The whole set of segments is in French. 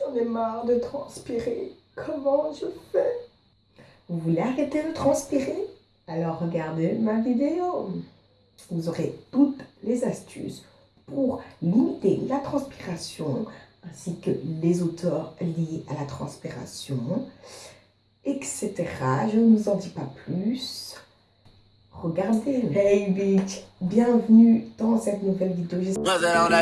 J'en ai marre de transpirer. Comment je fais? Vous voulez arrêter de transpirer? Alors regardez ma vidéo. Vous aurez toutes les astuces pour limiter la transpiration ainsi que les auteurs liés à la transpiration, etc. Je ne vous en dis pas plus. Regardez. Hey bitch, bienvenue dans cette nouvelle vidéo. J'espère que vous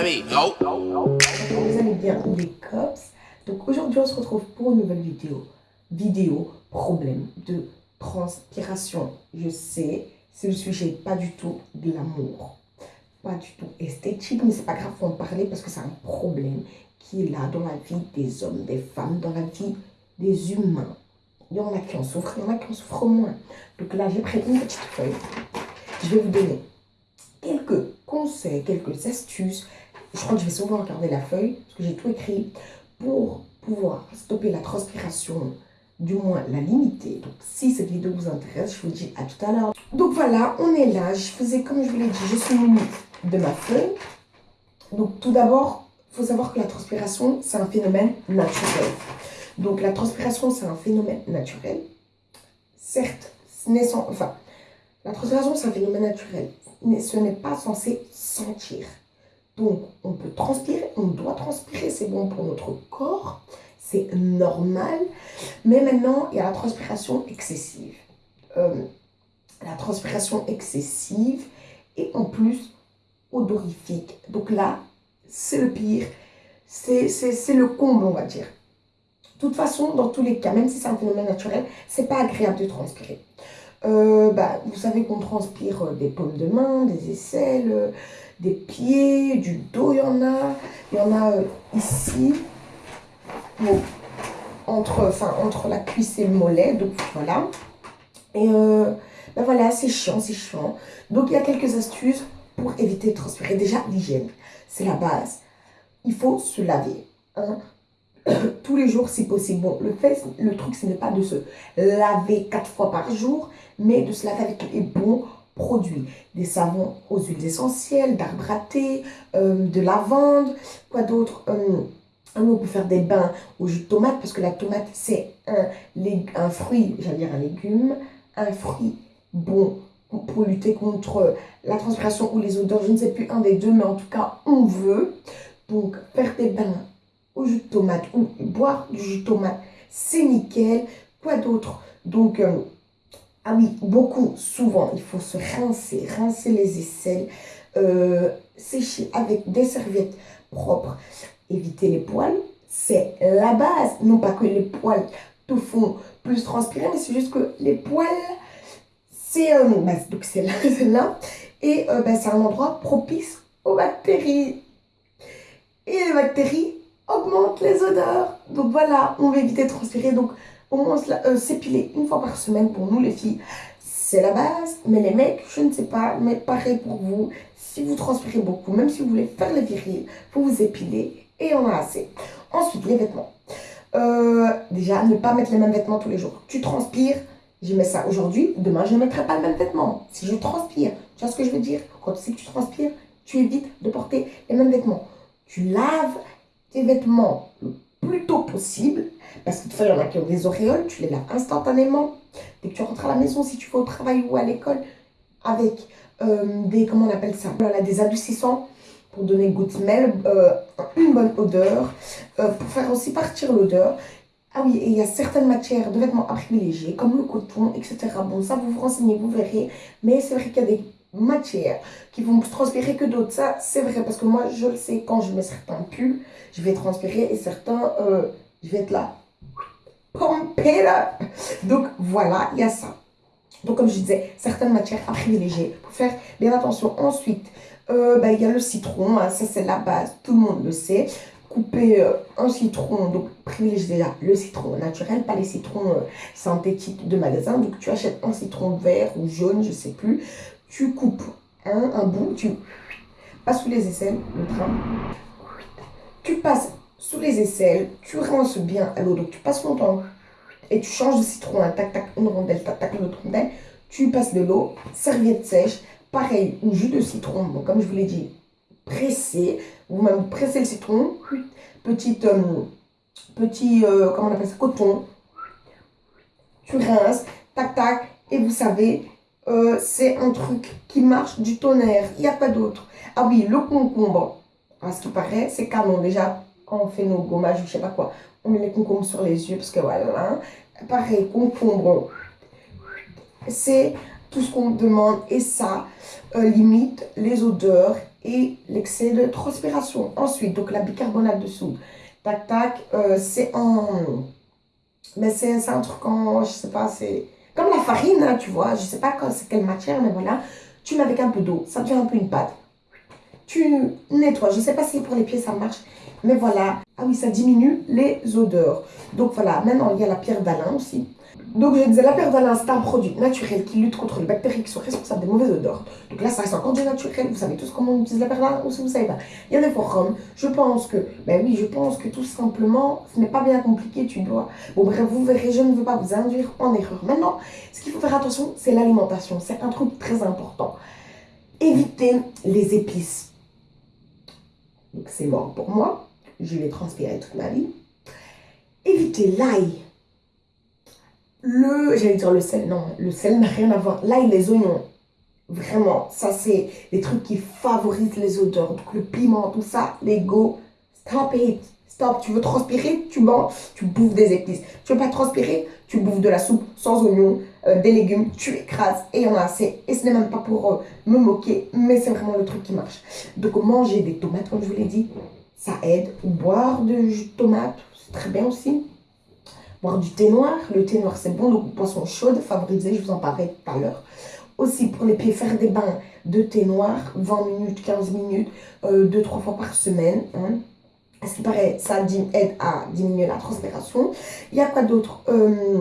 allez bien les cops. Donc aujourd'hui on se retrouve pour une nouvelle vidéo. Vidéo problème de transpiration. Je sais, c'est le sujet pas du tout de l'amour. Pas du tout esthétique, mais c'est pas grave, faut en parler parce que c'est un problème qui est là dans la vie des hommes, des femmes, dans la vie des humains. Il y en a qui en souffrent, il y en a qui en souffrent moins. Donc là, j'ai pris une petite feuille. Je vais vous donner quelques conseils, quelques astuces. Je crois que je vais souvent regarder la feuille, parce que j'ai tout écrit, pour pouvoir stopper la transpiration, du moins la limiter. Donc si cette vidéo vous intéresse, je vous dis à tout à l'heure. Donc voilà, on est là. Je faisais comme je vous l'ai dit, je suis de ma feuille. Donc tout d'abord, il faut savoir que la transpiration, c'est un phénomène naturel. Donc la transpiration, c'est un phénomène naturel. Certes, naissant, enfin, la transpiration, c'est un phénomène naturel. Mais ce n'est pas censé sentir. Donc, on peut transpirer, on doit transpirer, c'est bon pour notre corps, c'est normal. Mais maintenant, il y a la transpiration excessive. Euh, la transpiration excessive et en plus odorifique. Donc là, c'est le pire. C'est le comble, on va dire. De toute façon, dans tous les cas, même si c'est un phénomène naturel, c'est pas agréable de transpirer. Euh, bah, vous savez qu'on transpire euh, des paumes de main, des aisselles, euh, des pieds, du dos, il y en a. Il y en a ici, entre, entre la cuisse et le mollet, donc voilà. Et bah, voilà, c'est chiant, c'est chiant. Donc il y a quelques astuces pour éviter de transpirer. Déjà, l'hygiène, c'est la base. Il faut se laver. Hein. tous les jours si possible. Bon, le, fait, le truc, ce n'est pas de se laver quatre fois par jour, mais de se laver avec les bons produits. Des savons aux huiles essentielles, d'arbre à thé, euh, de lavande, quoi d'autre euh, on peut faire des bains au jus de tomate, parce que la tomate, c'est un, un fruit, j'allais dire un légume, un fruit bon pour lutter contre la transpiration ou les odeurs, je ne sais plus un des deux, mais en tout cas, on veut. Donc, faire des bains au jus de tomate ou boire du jus de tomate, c'est nickel. Quoi d'autre? Donc, euh, ah oui, beaucoup, souvent, il faut se rincer, rincer les aisselles, euh, sécher avec des serviettes propres, éviter les poils, c'est la base. Non pas que les poils te font plus transpirer, mais c'est juste que les poils, c'est euh, bah, donc c'est là, là, et bah, c'est un endroit propice aux bactéries. Et les bactéries, augmente les odeurs. Donc voilà, on va éviter de transpirer. Donc au moins euh, s'épiler une fois par semaine pour nous les filles, c'est la base. Mais les mecs, je ne sais pas, mais pareil pour vous. Si vous transpirez beaucoup, même si vous voulez faire les virils, vous vous épiler et on a assez. Ensuite, les vêtements. Euh, déjà, ne pas mettre les mêmes vêtements tous les jours. Tu transpires, je mets ça aujourd'hui, demain je ne mettrai pas le même vêtement. Si je transpire, tu vois ce que je veux dire? Quand tu sais que tu transpires, tu évites de porter les mêmes vêtements. Tu laves tes vêtements le plus tôt possible, parce que il y en a qui ont des auréoles, tu les laves instantanément. Dès que tu rentres à la maison, si tu vas au travail ou à l'école, avec euh, des, comment on appelle ça, voilà, des adoucissants pour donner good smell, euh, une bonne odeur, euh, pour faire aussi partir l'odeur. Ah oui, et il y a certaines matières de vêtements à privilégier, comme le coton, etc. Bon, ça, vous vous renseignez, vous verrez. Mais c'est vrai qu'il y a des matières qui vont transpirer que d'autres. Ça, c'est vrai, parce que moi, je le sais, quand je mets certains pulls, je vais transpirer et certains, euh, je vais être là, pompé là. Donc, voilà, il y a ça. Donc, comme je disais, certaines matières à privilégier pour faire bien attention. Ensuite, euh, bah, il y a le citron, hein, ça c'est la base, tout le monde le sait. Couper euh, un citron, donc privilégier déjà le citron naturel, pas les citrons synthétiques de magasin. Donc tu achètes un citron vert ou jaune, je sais plus tu coupes un, bout, tu passes sous les aisselles, le train. Tu passes sous les aisselles, tu rinces bien à l'eau, donc tu passes longtemps et tu changes de citron, tac, tac, une rondelle, tac, tac, une autre rondelle. Tu passes de l'eau, serviette sèche, pareil, ou jus de citron, comme je vous l'ai dit, pressé, vous même pressez le citron, petite, euh, petit, euh, comment on appelle ça, coton. Tu rinces, tac tac, et vous savez, euh, c'est un truc qui marche du tonnerre. Il n'y a pas d'autre. Ah oui, le concombre. À ce qui paraît, c'est canon. Déjà, quand on fait nos gommages, je sais pas quoi, on met les concombres sur les yeux parce que voilà. Pareil, concombre. C'est tout ce qu'on demande et ça euh, limite les odeurs et l'excès de transpiration. Ensuite, donc la bicarbonate de soude. Tac, tac, euh, c'est en... Mais c'est un truc en... Je sais pas, c'est comme la farine, hein, tu vois. Je sais pas c'est quelle matière, mais voilà. Tu mets avec un peu d'eau. Ça devient un peu une pâte. Tu nettoies. Je sais pas si pour les pieds ça marche. Mais voilà. Ah oui, ça diminue les odeurs. Donc voilà. Maintenant, il y a la pierre d'Alain aussi. Donc, je disais, la d'Alain, c'est un produit naturel qui lutte contre les bactéries qui sont responsables des mauvaises odeurs. Donc là, ça reste encore du naturel. Vous savez tous comment on utilise la d'Alain ou si vous savez pas. Il y a des forums. Je pense que, ben oui, je pense que tout simplement, ce n'est pas bien compliqué. Tu dois. Bon, bref, vous verrez, je ne veux pas vous induire en erreur. Maintenant, ce qu'il faut faire attention, c'est l'alimentation. C'est un truc très important. Évitez les épices. Donc, c'est mort pour moi. Je l'ai transpiré toute ma vie. Évitez l'ail le, j'allais dire le sel, non, le sel n'a rien à voir. Là, il les oignons. Vraiment, ça c'est des trucs qui favorisent les odeurs. Donc le piment, tout ça, les go, stop it. Stop, tu veux transpirer, tu manges, tu bouffes des épices. Tu veux pas transpirer, tu bouffes de la soupe sans oignons, euh, des légumes, tu écrases et en a assez. Et ce n'est même pas pour euh, me moquer, mais c'est vraiment le truc qui marche. Donc manger des tomates, comme je vous l'ai dit, ça aide. Boire de jus de tomate, c'est très bien aussi boire du thé noir. Le thé noir, c'est bon, donc boisson chaude, favorisée, je vous en parlais tout à l'heure. Aussi, pour les pieds, faire des bains de thé noir, 20 minutes, 15 minutes, euh, 2-3 fois par semaine. Hein. ce qui paraît, ça aide à diminuer la transpiration. Il y a quoi d'autre euh,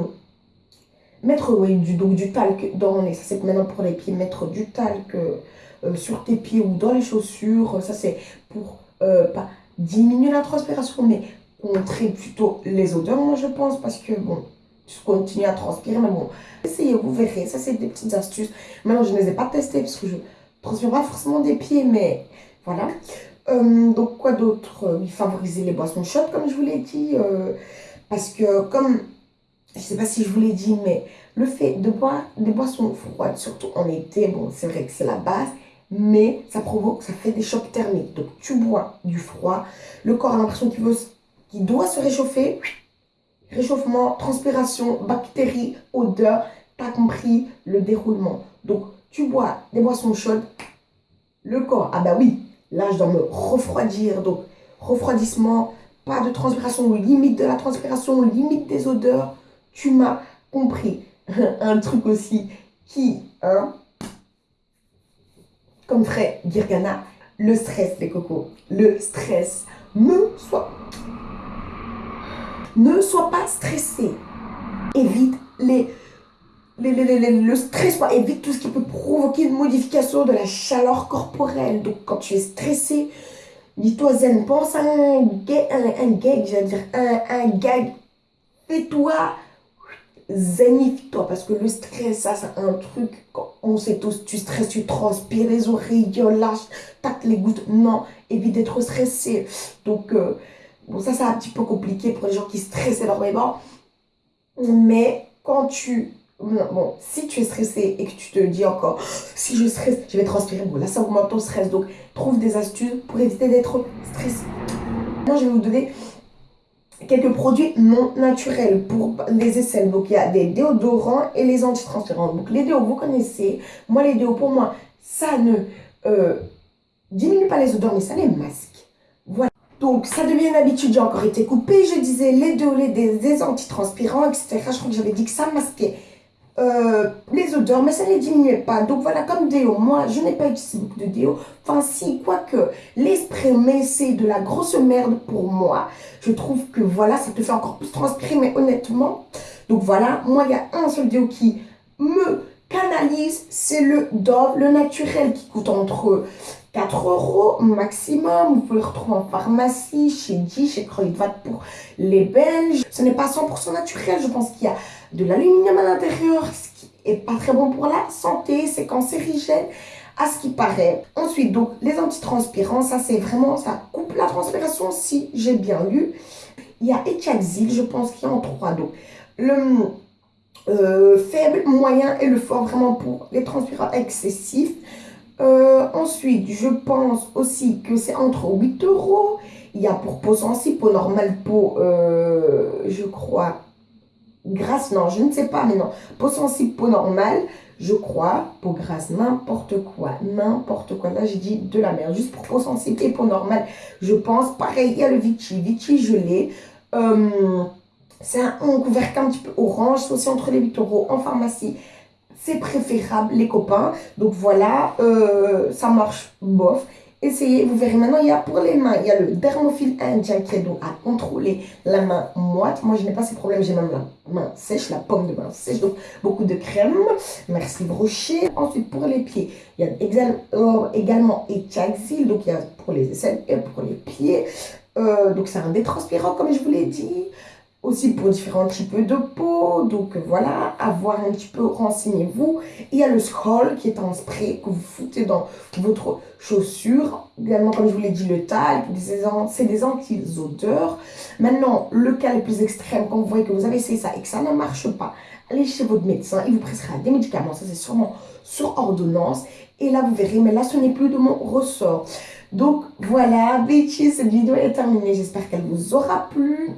Mettre oui, du, donc, du talc dans les... Ça, c'est maintenant pour les pieds. Mettre du talc euh, sur tes pieds ou dans les chaussures. Ça, c'est pour euh, pas diminuer la transpiration, mais contrer plutôt les odeurs, moi je pense, parce que bon, tu continues à transpirer, mais bon, essayez, vous verrez, ça c'est des petites astuces. Maintenant, je ne les ai pas testées parce que je transpire pas forcément des pieds, mais voilà. Euh, donc, quoi d'autre euh, Favoriser les boissons chaudes, comme je vous l'ai dit, euh, parce que comme, je sais pas si je vous l'ai dit, mais le fait de boire des boissons froides, surtout en été, bon, c'est vrai que c'est la base, mais ça provoque, ça fait des chocs thermiques. Donc, tu bois du froid, le corps a l'impression qu'il veut qui doit se réchauffer. Réchauffement, transpiration, bactéries, odeur, t'as compris le déroulement. Donc, tu bois des boissons chaudes, le corps, ah bah oui, là je dois me refroidir. Donc, refroidissement, pas de transpiration, limite de la transpiration, limite des odeurs. Tu m'as compris. Un truc aussi qui, hein, comme ferait Girgana, le stress, les cocos. Le stress. Me soit ne sois pas stressé. Évite les, le stress, évite tout ce qui peut provoquer une modification de la chaleur corporelle. Donc, quand tu es stressé, dis-toi zen, pense à un gag, un, gag j'allais dire, un, un gag. Fais-toi zenifie-toi parce que le stress, ça, c'est un truc, on sait tous, tu stresses, tu transpires, les oreilles lâches, tac les gouttes. Non, évite d'être stressé. Donc, euh, Bon, ça, c'est un petit peu compliqué pour les gens qui stressent énormément. Mais quand tu... Bon, si tu es stressé et que tu te dis encore, si je stresse, je vais transpirer. Bon, là, ça augmente ton stress. Donc, trouve des astuces pour éviter d'être stressé. Moi, je vais vous donner quelques produits non naturels pour les aisselles. Donc, il y a des déodorants et les antitranspirants. Donc, les déos, vous connaissez. Moi, les déos, pour moi, ça ne euh, diminue pas les odeurs, mais ça les masque. Donc, ça devient une habitude, j'ai encore été coupée. Je disais les deux, les, des, des antitranspirants, etc. Je crois que j'avais dit que ça masquait euh, les odeurs, mais ça ne les diminuait pas. Donc, voilà, comme déo, moi, je n'ai pas utilisé beaucoup de déo. Enfin, si, quoique, l'esprit, mais c'est de la grosse merde pour moi. Je trouve que, voilà, ça te fait encore plus transpirer, mais honnêtement. Donc, voilà, moi, il y a un seul déo qui me canalise, c'est le Dove, le naturel, qui coûte entre 4 euros maximum. Vous pouvez le retrouver en pharmacie, chez Di, chez Kruidvat pour les Belges. Ce n'est pas 100% naturel. Je pense qu'il y a de l'aluminium à l'intérieur, ce qui est pas très bon pour la santé. C'est cancérigène à ce qui paraît. Ensuite, donc, les antitranspirants, ça c'est vraiment, ça coupe la transpiration si j'ai bien lu. Il y a Etchaxil, je pense qu'il y a en trois. Donc, le euh, faible, moyen et le fort, vraiment pour les transpirants excessifs. Euh, ensuite, je pense aussi que c'est entre 8 euros. Il y a pour peau sensible, peau normale, peau, euh, je crois, grasse, non, je ne sais pas, mais non. Peau sensible, peau normale, je crois, peau grasse, n'importe quoi, n'importe quoi. Là, j'ai dit de la merde, juste pour peau sensible et peau normale, je pense. Pareil, il y a le Vichy, Vichy, l'ai. Euh, c'est un, couvercle un petit peu orange, c'est aussi entre les 8 euros en pharmacie. C'est préférable, les copains. Donc voilà, euh, ça marche bof. Essayez, vous verrez maintenant, il y a pour les mains, il y a le dermophile indien qui est donc à contrôler la main moite. Moi, je n'ai pas ces problèmes, j'ai même la main sèche, la pomme de main sèche, donc beaucoup de crème. Merci Brochet. Ensuite, pour les pieds, il y a également Etchaxil, donc il y a pour les aisselles et pour les pieds. Euh, donc c'est un détranspirant, comme je vous l'ai dit aussi pour différents types de peau. Donc voilà, avoir un petit peu, renseignez-vous. Il y a le scroll qui est un spray que vous foutez dans votre chaussure. Également, comme je vous l'ai dit, le talc, c'est des anti-odeurs. Maintenant, le cas le plus extrême, quand vous voyez que vous avez essayé ça et que ça ne marche pas, allez chez votre médecin, il vous prescrira des médicaments. Ça, c'est sûrement sur ordonnance. Et là, vous verrez, mais là, ce n'est plus de mon ressort. Donc voilà, bitches, cette vidéo est terminée. J'espère qu'elle vous aura plu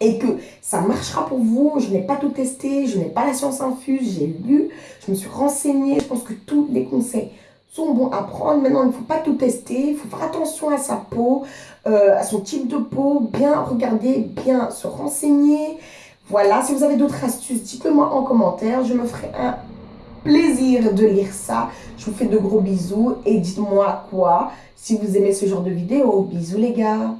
et que ça marchera pour vous. Je n'ai pas tout testé, je n'ai pas la science infuse, j'ai lu, je me suis renseignée. Je pense que tous les conseils sont bons à prendre. Maintenant, il ne faut pas tout tester, il faut faire attention à sa peau, euh, à son type de peau, bien regarder, bien se renseigner. Voilà, si vous avez d'autres astuces, dites-le moi en commentaire. Je me ferai un plaisir de lire ça. Je vous fais de gros bisous et dites-moi quoi si vous aimez ce genre de vidéo. Bisous les gars